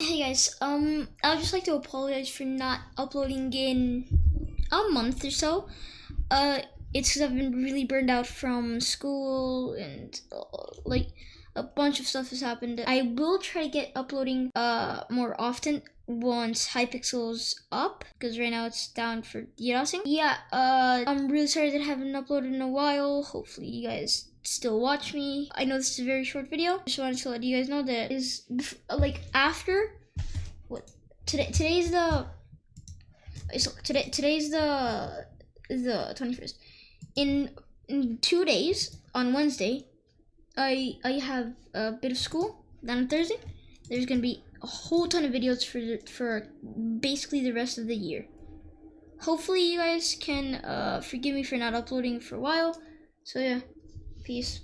Hey guys, um, I would just like to apologize for not uploading in a month or so. Uh, it's because I've been really burned out from school and uh, like a bunch of stuff has happened. I will try to get uploading uh more often once Hypixel's up because right now it's down for DDoSing. Yeah, uh, I'm really sorry that I haven't uploaded in a while. Hopefully you guys still watch me. I know this is a very short video. Just wanted to let you guys know that is like after what today today's the so today today's the the 21st. In in 2 days on Wednesday, I I have a bit of school. Then on Thursday, there's to be a whole ton of videos for for basically the rest of the year. Hopefully you guys can uh, forgive me for not uploading for a while. So yeah. Peace.